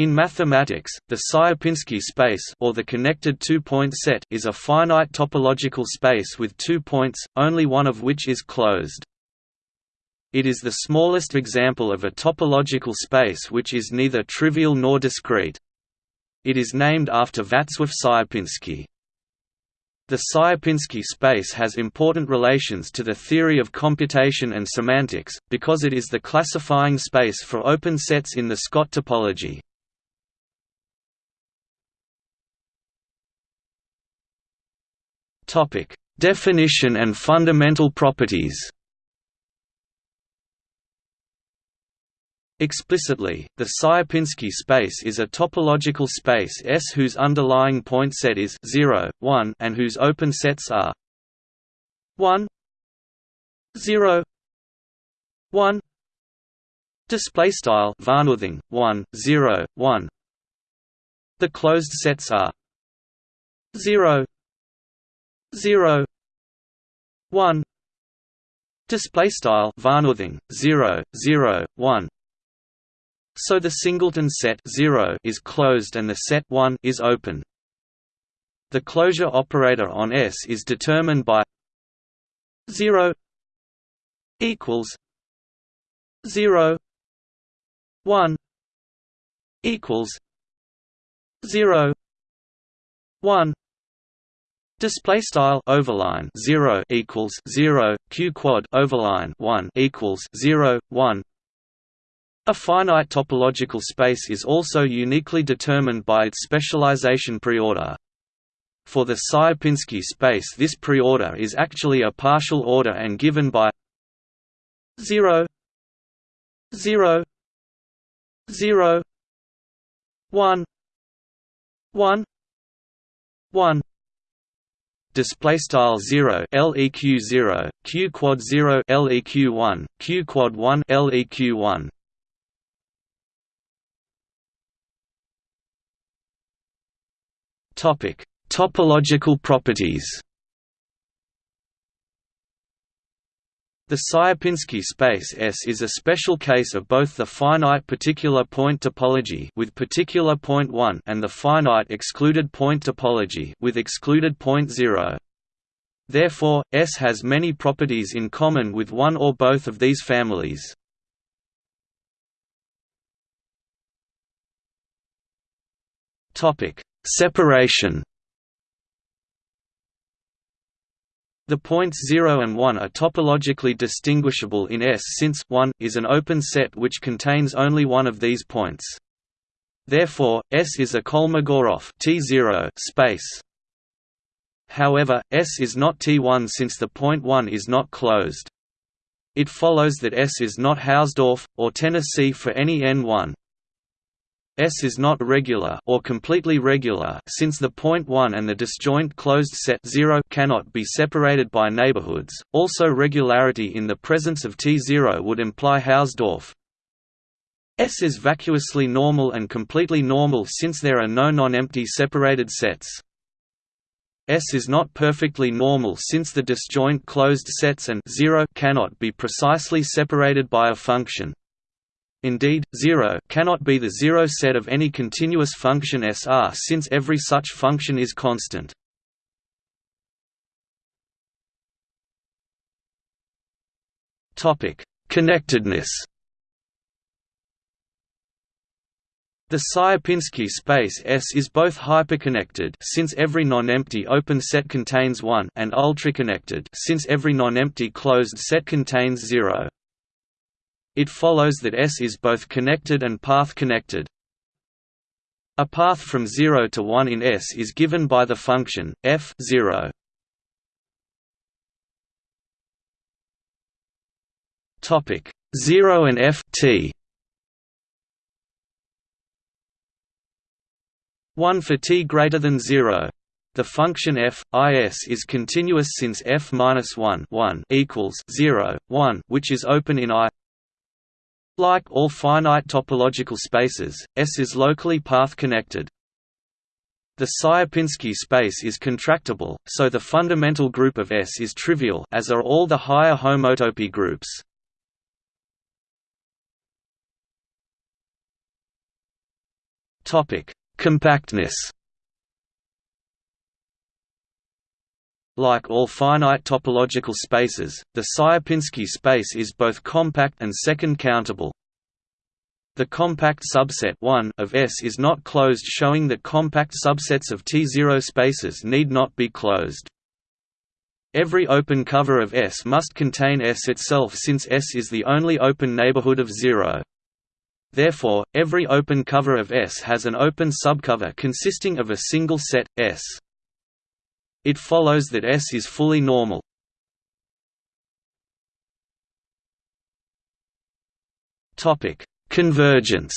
In mathematics, the Sierpinski space or the connected two-point set is a finite topological space with two points, only one of which is closed. It is the smallest example of a topological space which is neither trivial nor discrete. It is named after Wacław Sierpinski. The Sierpinski space has important relations to the theory of computation and semantics, because it is the classifying space for open sets in the Scott topology. Topic: Definition and fundamental properties. Explicitly, the Sierpinski space is a topological space S whose underlying point set is 0, 1 and whose open sets are 1 0 1 display style varnothing 1 0 1 the closed sets are 0 0 1 display style varnothing 0 0 1 so the singleton set 0 is closed and the set 1 is open. The closure operator on S is determined by 0 equals 0 1 equals 0 1 Display style overline zero equals zero q quad overline one equals zero one. A finite topological space is also uniquely determined by its specialization preorder. For the Sierpinski space, this preorder is actually a partial order and given by zero zero zero one one one display style 0 leq 0 q quad 0 leq 1 q quad 1 leq 1 topic topological properties The Sierpinski space S is a special case of both the finite particular point topology with particular point 1 and the finite excluded point topology with excluded point 0. Therefore, S has many properties in common with one or both of these families. Topic: Separation The points 0 and 1 are topologically distinguishable in S since 1 is an open set which contains only one of these points. Therefore, S is a Kolmogorov T0 space. However, S is not T1 since the point 1 is not closed. It follows that S is not Hausdorff, or Tennessee for any n1. S is not regular or completely regular since the point 1 and the disjoint closed set 0 cannot be separated by neighborhoods. Also regularity in the presence of T0 would imply Hausdorff. S is vacuously normal and completely normal since there are no non-empty separated sets. S is not perfectly normal since the disjoint closed sets and 0 cannot be precisely separated by a function. Indeed, zero cannot be the zero set of any continuous function SR since every such function is constant. Connectedness The Sierpinski space S is both hyperconnected since every non-empty open set contains one and ultraconnected since every non-empty closed set contains zero. It follows that S is both connected and path-connected. A path from 0 to 1 in S is given by the function f 0. Topic 0 and f t 1 for t greater than 0 the function f is is continuous since f minus 1 1 equals 0 1 which is open in i like all finite topological spaces, S is locally path-connected. The Sierpinski space is contractible, so the fundamental group of S is trivial as are all the higher homotopy groups. Compactness. Like all finite topological spaces, the Sierpinski space is both compact and second-countable. The compact subset 1 of S is not closed showing that compact subsets of T0 spaces need not be closed. Every open cover of S must contain S itself since S is the only open neighborhood of zero. Therefore, every open cover of S has an open subcover consisting of a single set, S. It follows that S is fully normal. Convergence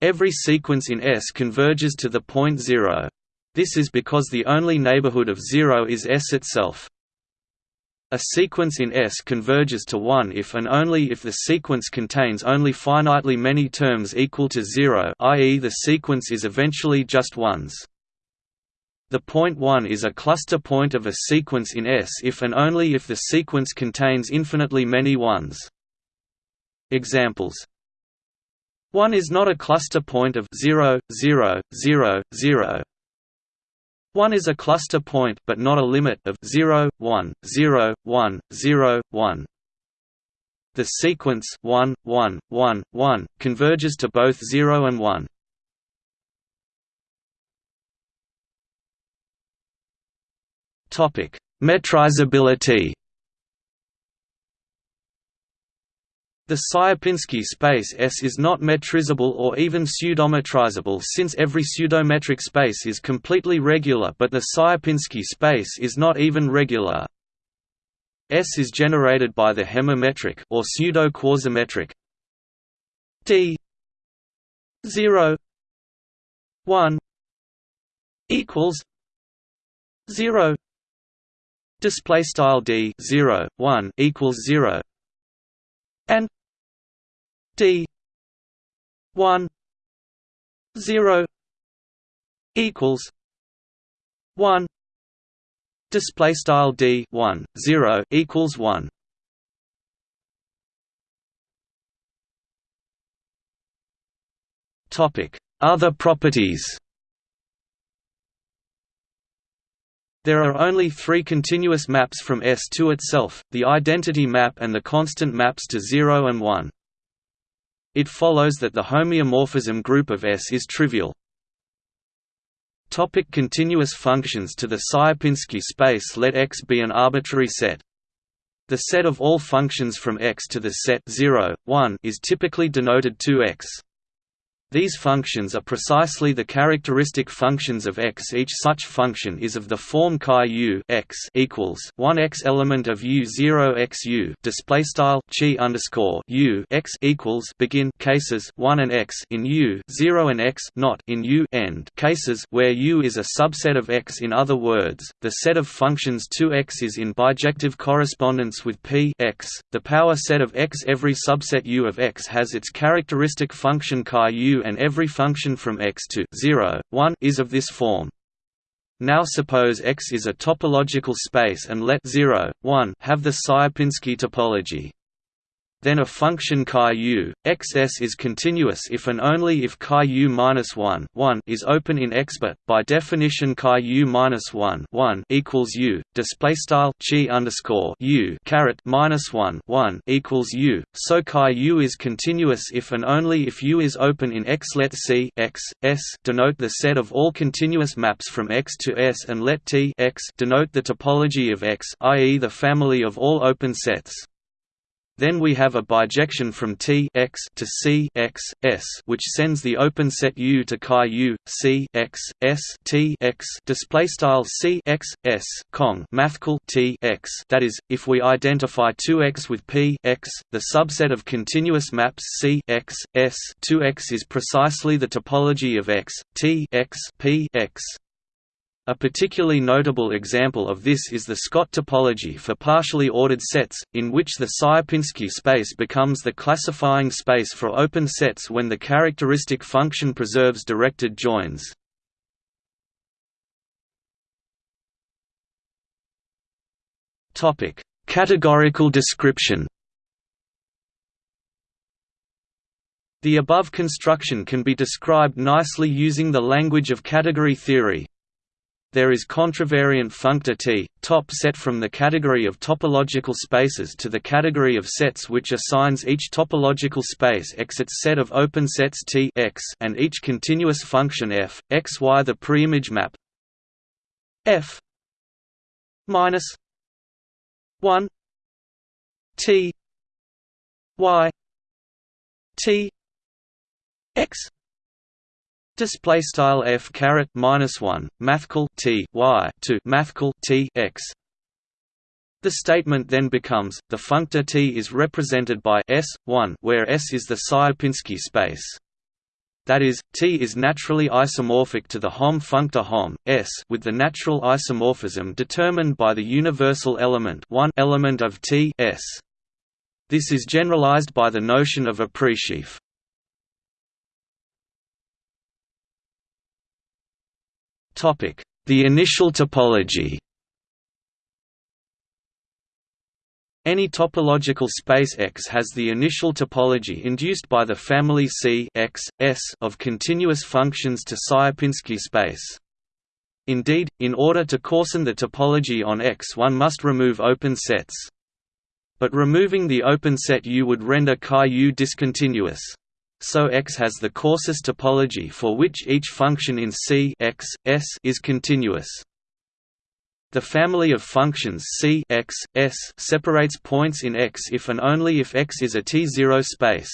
Every sequence in S converges to the point zero. This is because the only neighborhood of zero is S itself. A sequence in S converges to 1 if and only if the sequence contains only finitely many terms equal to 0 i.e. the sequence is eventually just ones. The point 1 is a cluster point of a sequence in S if and only if the sequence contains infinitely many ones. Examples 1 is not a cluster point of 0, 0, 0, 0, 1 is a cluster point but not a limit of 0, 1, 0, 1, 0, 1. The sequence 1, 1, 1, 1 converges to both 0 and 1. Topic: Metrizability The Sierpinski space S is not metrizable or even pseudometrizable since every pseudometric space is completely regular but the Sierpinski space is not even regular. S is generated by the hemimetric or pseudo-quasimetric d 0 1 equals 0 display style d 0 1 equals 0 and d 1 0 equals 1 display style d 1 0 equals 1 topic other properties There are only three continuous maps from S to itself, the identity map and the constant maps to 0 and 1. It follows that the homeomorphism group of S is trivial. Topic continuous functions To the Sierpinski space let X be an arbitrary set. The set of all functions from X to the set 0, 1 is typically denoted 2x. These functions are precisely the characteristic functions of x. Each such function is of the form chi u x equals one x element of u zero x u display style chi underscore u x equals begin cases one and x in u zero and x not in u end cases where u is a subset of x. In other words, the set of functions 2x is in bijective correspondence with p x. The power set of x. Every subset u of x has its characteristic function chi u and every function from x to 0, 1 is of this form. Now suppose X is a topological space and let 0, 1 have the Sierpinski topology then a function chi u, xs is continuous if and only if chi u minus 1, 1 is open in X. But by definition, chi u minus 1, 1 equals u. Display style chi underscore u caret minus 1, 1 equals u. So chi u is continuous if and only if u is open in X. Let C x s denote the set of all continuous maps from X to S, and let T x denote the topology of X, i.e., the family of all open sets. Then we have a bijection from T x to C x s, which sends the open set U to chi U C x s T x display style C x s cong mathcal T x. That is, if we identify 2x with P x, the subset of continuous maps C x s 2x is precisely the topology of X T x P x. A particularly notable example of this is the Scott topology for partially ordered sets, in which the Sierpinski space becomes the classifying space for open sets when the characteristic function preserves directed joins. Categorical description The above construction can be described nicely using the language of category theory. There is contravariant functor T, top set from the category of topological spaces to the category of sets which assigns each topological space X its set of open sets T X and each continuous function f, x y the preimage map f minus 1 T y T X Display style f caret minus one mathcal t y to mathcal t x. The statement then becomes the functor t is represented by s one, where s is the Sierpinski space. That is, T is naturally isomorphic to the Hom functor Hom S with the natural isomorphism determined by the universal element one element of T S. This is generalized by the notion of a The initial topology Any topological space X has the initial topology induced by the family C X, S of continuous functions to Sierpinski space. Indeed, in order to coarsen the topology on X one must remove open sets. But removing the open set U would render chi U discontinuous so X has the coarsest topology for which each function in C X, S is continuous. The family of functions C X, S separates points in X if and only if X is a T0 space.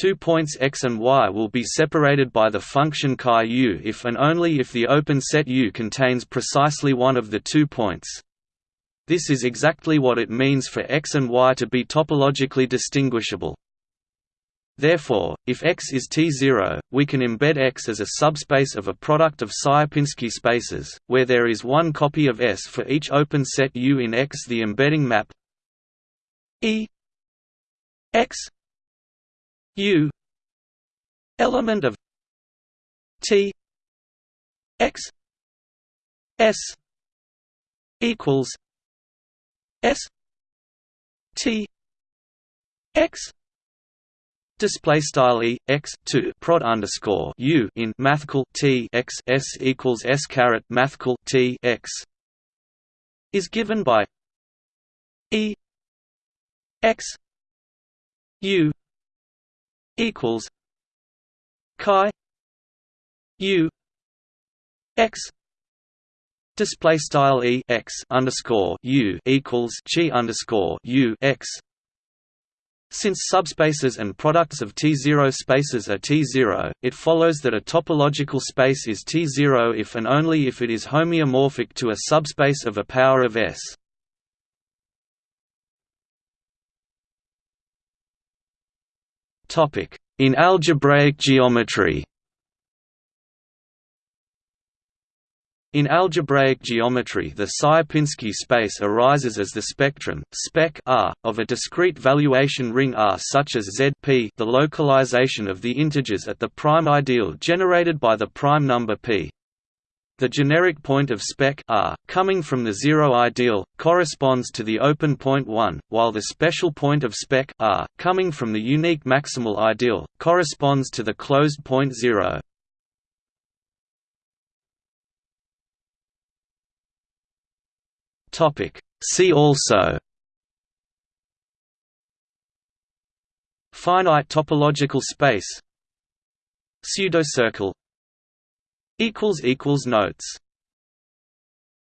Two points x and y will be separated by the function chi u if and only if the open set U contains precisely one of the two points. This is exactly what it means for x and y to be topologically distinguishable. Therefore, if X is T0, we can embed X as a subspace of a product of Sierpinski spaces, where there is one copy of S for each open set U in X. The embedding map E X U element of T X S equals S T X Display style e x two prod underscore u in mathcal t x s equals s caret mathcal t x is given by e x u equals chi u x display style e x underscore u equals chi underscore u x since subspaces and products of T0 spaces are T0, it follows that a topological space is T0 if and only if it is homeomorphic to a subspace of a power of S. In algebraic geometry In algebraic geometry the Sierpinski space arises as the spectrum spec R, of a discrete valuation ring R such as Zp the localization of the integers at the prime ideal generated by the prime number p. The generic point of spec R, coming from the zero ideal, corresponds to the open point 1, while the special point of spec R, coming from the unique maximal ideal, corresponds to the closed point 0. Topic. See also Finite topological space Pseudocircle Notes